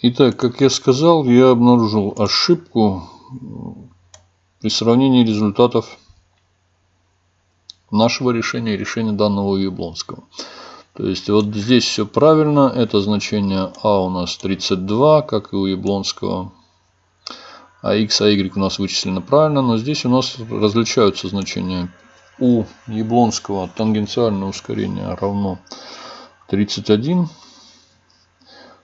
Итак, как я сказал, я обнаружил ошибку при сравнении результатов нашего решения и решения данного Яблонского. То есть вот здесь все правильно. Это значение А у нас 32, как и у Яблонского. А x, а y у нас вычислено правильно. Но здесь у нас различаются значения. У Яблонского тангенциальное ускорение равно 31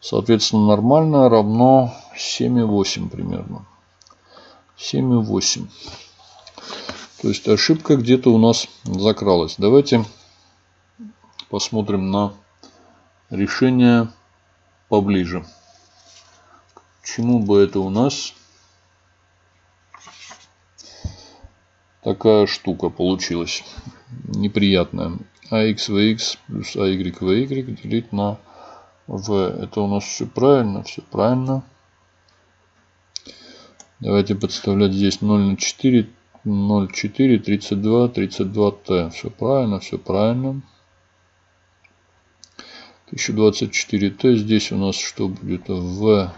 Соответственно, нормальное равно 7,8 примерно. 7,8. То есть ошибка где-то у нас закралась. Давайте посмотрим на решение поближе. Чему бы это у нас такая штука получилась неприятная. ax vx плюс ay vy делить на в. Это у нас все правильно, все правильно. Давайте подставлять здесь 0 на 4, 0, 4, 32, 32t. Все правильно, все правильно. 1024t. Здесь у нас что будет? В.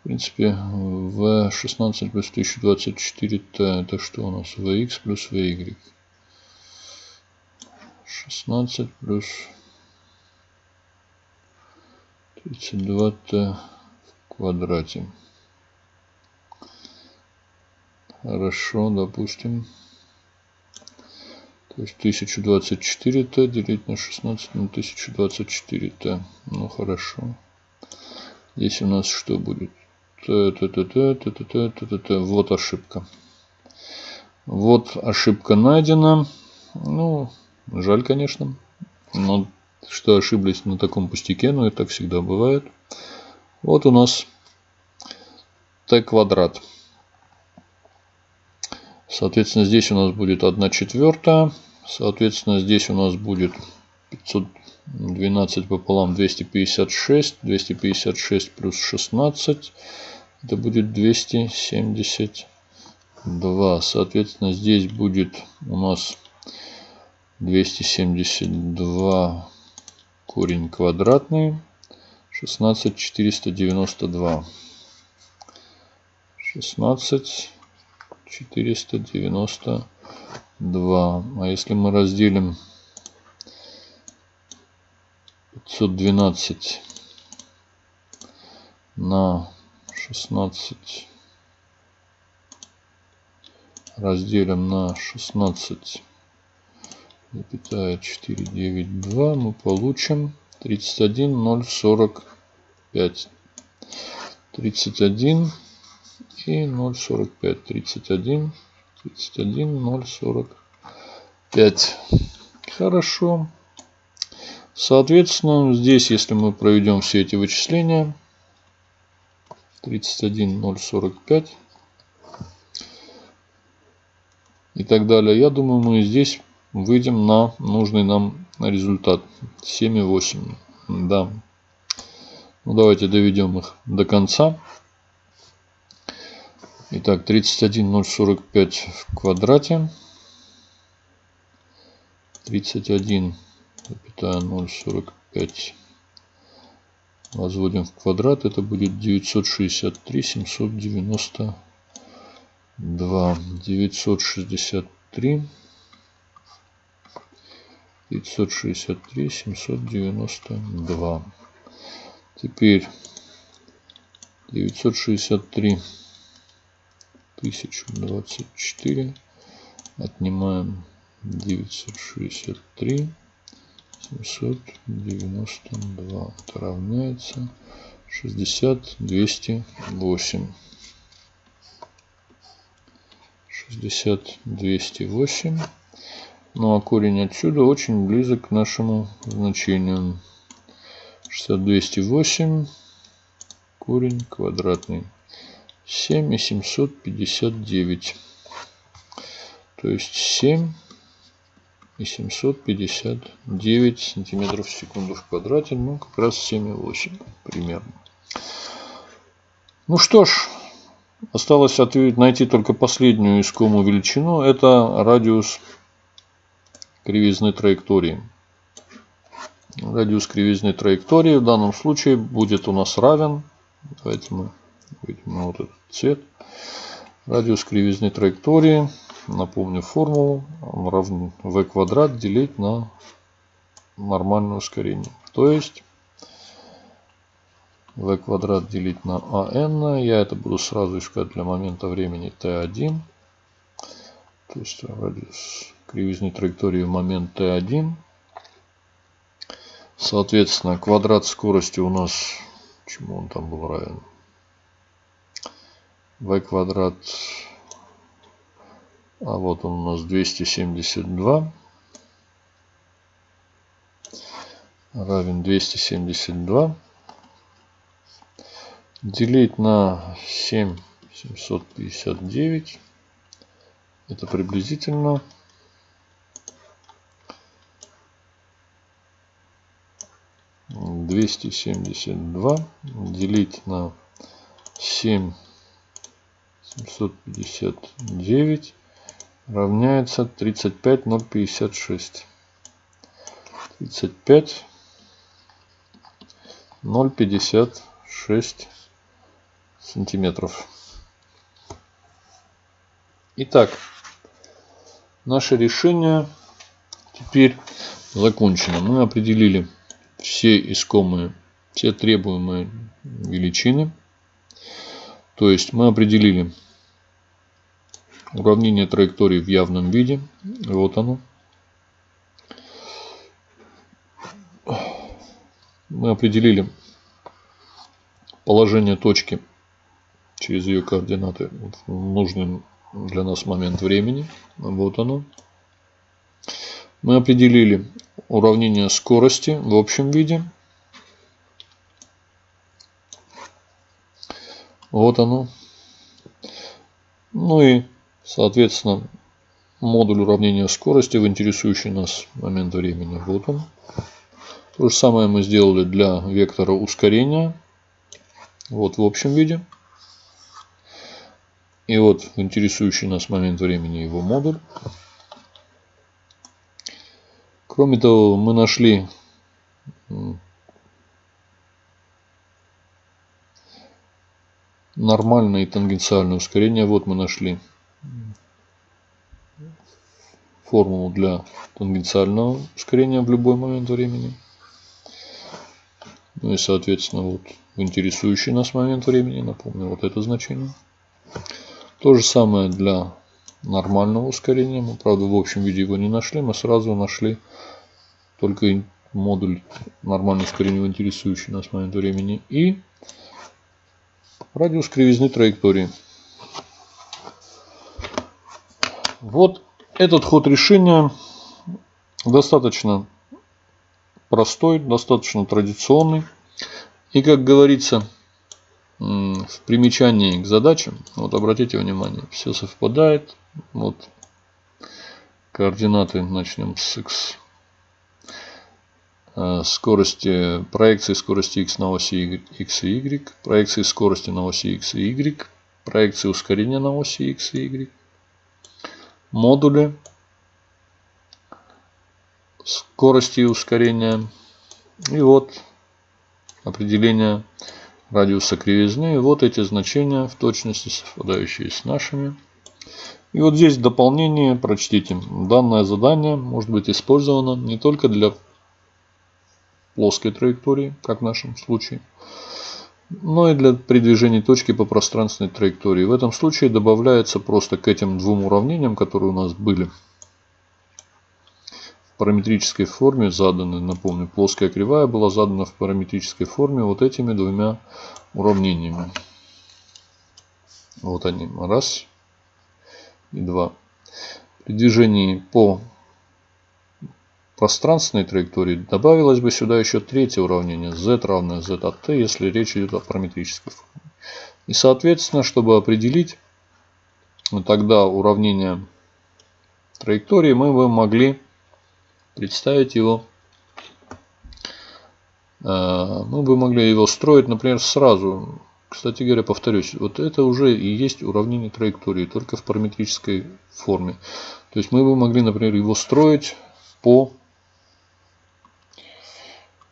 В принципе, в 16 плюс 1024t. Это что у нас? Vx плюс Vy. 16 плюс 32-то в квадрате. Хорошо, допустим. То есть 1024-то делить на 16 на 1024-то. Ну хорошо. Здесь у нас что будет? т т т т т т т т т т вот ошибка. Вот ошибка найдена. Ну, жаль, конечно. Но что ошиблись на таком пустяке, но и так всегда бывает. Вот у нас t квадрат. Соответственно, здесь у нас будет 1 четвертая. Соответственно, здесь у нас будет 512 пополам 256. 256 плюс 16. Это будет 272. Соответственно, здесь будет у нас 272 корень квадратный 16 492 16 492 а если мы разделим 512 на 16 разделим на 16 запятая 492 мы получим 31 045 31 и 045 31 31 045 хорошо. Соответственно здесь если мы проведем все эти вычисления 31 045 и так далее я думаю мы здесь выйдем на нужный нам результат 7,8. Да. Ну, давайте доведем их до конца. Итак, 31045 в квадрате. 31,045 возводим в квадрат. Это будет 963 792. 963 563 792 теперь 963 1024 отнимаем 963 792 это равняется 60 208 60 208 ну а корень отсюда очень близок к нашему значению. 60208 корень квадратный. 7 и 759. То есть 7 и 759 сантиметров в секунду в квадрате. Ну, как раз 7,8 примерно. Ну что ж, осталось ответить, найти только последнюю искомую величину. Это радиус кривизны траектории. радиус кривизны траектории в данном случае будет у нас равен. Давайте мы видим вот этот цвет. Радиус кривизны траектории, напомню формулу, он равен v квадрат делить на нормальное ускорение. То есть v квадрат делить на an. Я это буду сразу искать для момента времени t1. То есть радиус кривизны траектории в момент t1. Соответственно, квадрат скорости у нас, чему он там был равен? v квадрат, а вот он у нас 272 равен 272 делить на 7 759 это приблизительно двести семьдесят два делить на семь семьсот пятьдесят девять равняется тридцать пять ноль пятьдесят шесть тридцать пять ноль пятьдесят шесть сантиметров. Итак, наше решение теперь закончено. Мы определили все искомые, все требуемые величины. То есть мы определили уравнение траектории в явном виде. Вот оно. Мы определили положение точки через ее координаты в нужный для нас момент времени. Вот оно. Мы определили уравнение скорости в общем виде. Вот оно. Ну и, соответственно, модуль уравнения скорости в интересующий нас момент времени. Вот он. То же самое мы сделали для вектора ускорения. Вот в общем виде. И вот в интересующий нас момент времени его модуль. Кроме того, мы нашли нормальное и тангенциальное ускорение. Вот мы нашли формулу для тангенциального ускорения в любой момент времени. Ну и соответственно вот в интересующий нас момент времени, напомню, вот это значение. То же самое для нормального ускорения. Мы, правда, в общем виде его не нашли. Мы сразу нашли только модуль нормального ускорения, интересующий нас момент времени. И радиус кривизны траектории. Вот этот ход решения достаточно простой, достаточно традиционный. И, как говорится, в примечании к задачам, вот обратите внимание, все совпадает. Вот координаты начнем с x. Э, скорости, проекции скорости x на оси x и y, проекции скорости на оси x и y, проекции ускорения на оси x и y, модули скорости и ускорения. И вот определение радиуса кривизны. И вот эти значения в точности совпадающие с нашими. И вот здесь дополнение прочтите. Данное задание может быть использовано не только для плоской траектории, как в нашем случае, но и для передвижения точки по пространственной траектории. В этом случае добавляется просто к этим двум уравнениям, которые у нас были параметрической форме заданы, напомню, плоская кривая была задана в параметрической форме вот этими двумя уравнениями. Вот они, раз и два. При движении по пространственной траектории добавилось бы сюда еще третье уравнение z равное z от t, если речь идет о параметрической форме. И соответственно, чтобы определить тогда уравнение траектории, мы бы могли представить его. А, мы бы могли его строить, например, сразу. Кстати говоря, повторюсь, вот это уже и есть уравнение траектории, только в параметрической форме. То есть мы бы могли, например, его строить по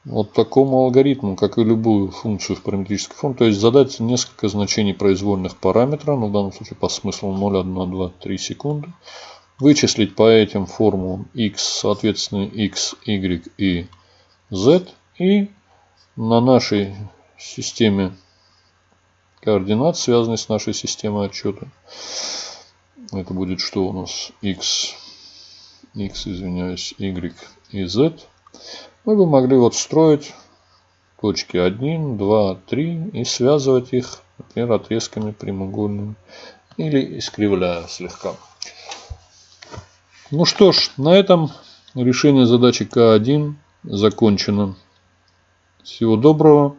вот такому алгоритму, как и любую функцию в параметрической форме, то есть задать несколько значений произвольных параметра, ну, в данном случае по смыслу 0, 1, 2, 3 секунды, вычислить по этим формулам x, соответственно, x, y и z, и на нашей системе координат, связанной с нашей системой отчета, это будет что у нас? X, x, извиняюсь, y и z, мы бы могли вот строить точки 1, 2, 3 и связывать их, например, отрезками прямоугольными или искривляя слегка. Ну что ж, на этом решение задачи К1 закончено. Всего доброго.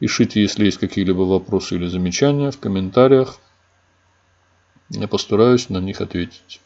Пишите, если есть какие-либо вопросы или замечания в комментариях. Я постараюсь на них ответить.